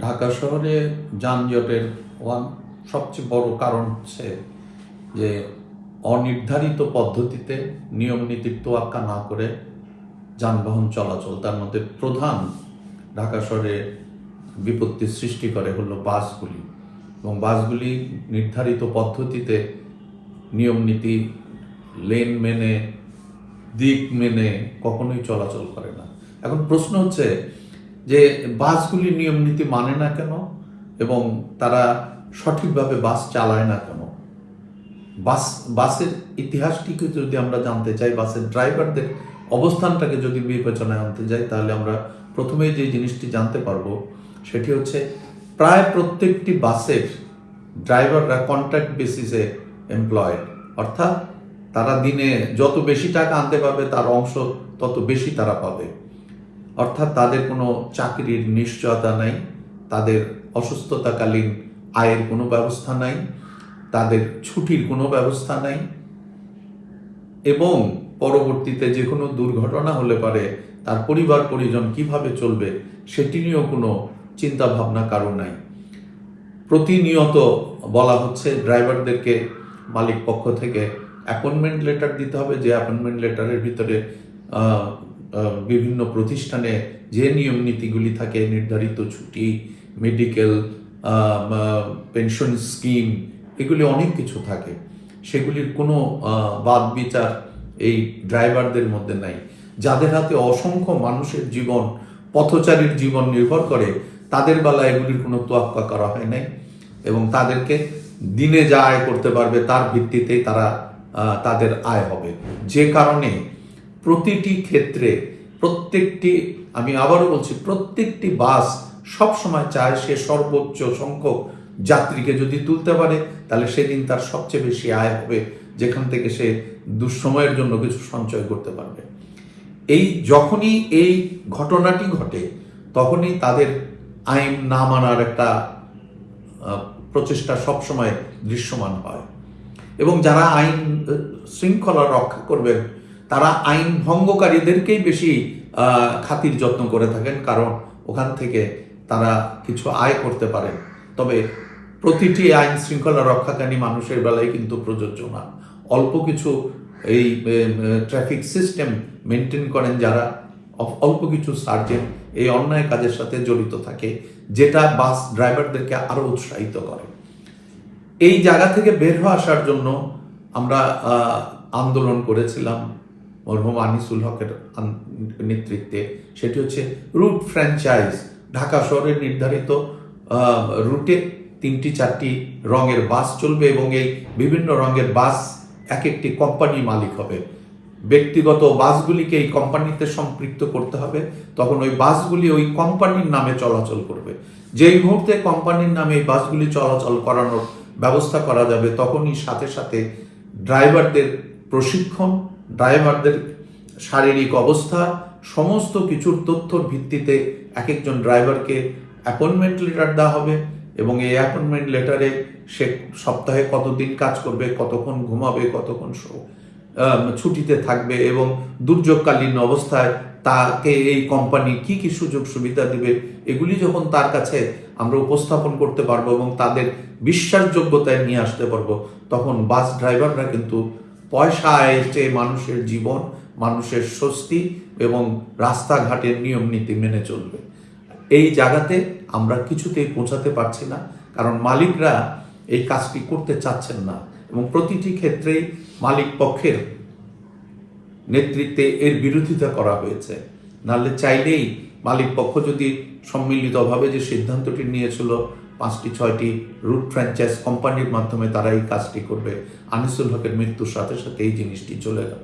ঢাকা শহরে যানজটের ওয়ান সবচেয়ে বড় কারণ হচ্ছে যে অনির্ধারিত পদ্ধতিতে নিয়ম নীতির তোয়াক্কা না করে যানবাহন চলাচল, তার মধ্যে প্রধান ঢাকা শহরে বিপত্তি সৃষ্টি করে হলো বাসগুলি। এবং বাসগুলি নির্ধারিত পদ্ধতিতে নিয়ম নীতি, লেন মেনে, দিক মেনে কখনোই চলাচল করে না। এখন প্রশ্ন হচ্ছে যে বাসগুলি নিয়ম নীতি মানে না কেন এবং তারা সঠিকভাবে বাস চালায় না কেন? বাস, বাসের ইতিহাসটিকে যদি আমরা জানতে চাই, বাসের ড্রাইভারদের অবস্থানটাকে যদি বিবেচনায় আনতে যাই, তাহলে আমরা প্রথমেই যে জিনিসটি জানতে পারব, সেটি হচ্ছে প্রায় প্রত্যেকটি বাসের ড্রাইভাররা কন্ট্রাক্ট বেসিসে এমপ্লয়েড। অর্থাৎ তারা দিনে যত বেশি টাকা আনতে পারবে, তার অংশ তত বেশি তারা পাবে। অর্থাৎ তাদের কোনো চাকরির নিশ্চয়তা নাই, তাদের অসুস্থতাকালীন আয়ের কোনো ব্যবস্থা নাই, তাদের ছুটির কোনো ব্যবস্থা নাই, এবং পরবর্তীতে যে কোনো দুর্ঘটনা হলে পারে তার পরিবার পরিজন কীভাবে চলবে সেটি নিয়েও কোনো চিন্তা ভাবনা কারও নাই। প্রতিনিয়ত বলা হচ্ছে ড্রাইভারদেরকে মালিক পক্ষ থেকে অ্যাপয়েন্টমেন্ট লেটার দিতে হবে, যে অ্যাপয়েন্টমেন্ট লেটারের ভিতরে বিভিন্ন প্রতিষ্ঠানে যে নিয়ম নীতিগুলি থাকে, নির্ধারিত ছুটি মেডিকেল পেনশন স্কিম এগুলি অনেক কিছু থাকে। সেগুলির কোনো বাদ বিচার এই ড্রাইভারদের মধ্যে নাই। যাদের হাতে অসংখ্য মানুষের জীবন, পথচারীর জীবন নির্ভর করে, তাদের বেলা এগুলির কোনো তোয়াক্কা করা হয় নাই এবং তাদেরকে দিনে যা আয় করতে পারবে তার ভিত্তিতেই তারা তাদের আয় হবে। যে কারণে প্রতিটি ক্ষেত্রে প্রত্যেকটি, আমি আবারও বলছি, প্রত্যেকটি বাস সব সময় চায় সে সর্বোচ্চ সংখ্যক যাত্রীকে যদি তুলতে পারে, তাহলে সেদিন তার সবচেয়ে বেশি আয় হবে, যেখান থেকে সে দুঃসময়ের জন্য কিছু সঞ্চয় করতে পারবে। এই যখনই এই ঘটনাটি ঘটে, তখনই তাদের আইন না মানার একটা প্রচেষ্টা সবসময় দৃশ্যমান হয়। এবং যারা আইন শৃঙ্খলা রক্ষা করবেন তারা আইন ভঙ্গকারীদেরকেই বেশি খাতির যত্ন করে থাকেন, কারণ ওখান থেকে তারা কিছু আয় করতে পারেন। তবে প্রতিটি আইন শৃঙ্খলা রক্ষাকারী মানুষের বেলায় কিন্তু প্রযোজ্য না। অল্প কিছু এই ট্রাফিক সিস্টেম মেনটেন করেন যারা অল্প কিছু সার্জেন্ট এই অন্যায় কাজের সাথে জড়িত থাকে, যেটা বাস ড্রাইভারদেরকে আরও উৎসাহিত করে। এই জায়গা থেকে বের হয়ে আসার জন্য আমরা আন্দোলন করেছিলাম। মরহুম আনিসুল হকের নেতৃত্বে সেটি হচ্ছে রুট ফ্র্যাঞ্চাইজ ঢাকা শহরের নির্ধারিত রুটে তিনটি চারটি রঙের বাস চলবে এবং এই বিভিন্ন রঙের বাস এক একটি কোম্পানি মালিক হবে ব্যক্তিগত বাসগুলিকে এই কোম্পানিতে সম্পৃক্ত করতে হবে তখন ওই বাসগুলি ওই কোম্পানির নামে চলাচল করবে যেই মুহূর্তে কোম্পানির নামে এই বাসগুলি চলাচল করানোর ব্যবস্থা করা যাবে, তখনই সাথে সাথে ড্রাইভারদের প্রশিক্ষণ ড্রাইভারদের শারীরিক অবস্থা, সমস্ত কিছুর তথ্যর ভিত্তিতে এক একজন ড্রাইভারকে অ্যাপয়েন্টমেন্ট লেটার দেওয়া হবে এবং এই অ্যাপয়েন্টমেন্ট লেটারে সে সপ্তাহে কতদিন কাজ করবে, কতক্ষণ ঘুমাবে, কতক্ষণ ছুটিতে থাকবে এবং দুর্যোগকালীন অবস্থায় তাকে এই কোম্পানি কি কি সুযোগ সুবিধা দিবে, এগুলি যখন তার কাছে আমরা উপস্থাপন করতে পারব এবং তাদের বিশ্বাসযোগ্যতায় নিয়ে আসতে পারব, তখন বাস ড্রাইভাররা কিন্তু পয়সা এসে মানুষের জীবন, মানুষের স্বস্তি এবং রাস্তাঘাটের নিয়ম নীতি মেনে চলবে। এই জায়গাতে আমরা কিছুতেই পৌঁছাতে পারছি না, কারণ মালিকরা এই কাজটি করতে চাচ্ছেন না এবং প্রতিটি ক্ষেত্রেই মালিক পক্ষের নেতৃত্বে এর বিরোধিতা করা হয়েছে। নাহলে চাইলেই মালিক পক্ষ যদি সম্মিলিতভাবে যে সিদ্ধান্তটি নিয়েছিল পাঁচটি, ছয়টি রুট ফ্র্যাঞ্চাইজ কোম্পানির মাধ্যমে তারা এই কাজটি করবে। আনিসুল হকের মৃত্যুর সাথে সাথে এই জিনিসটি চলে গেল।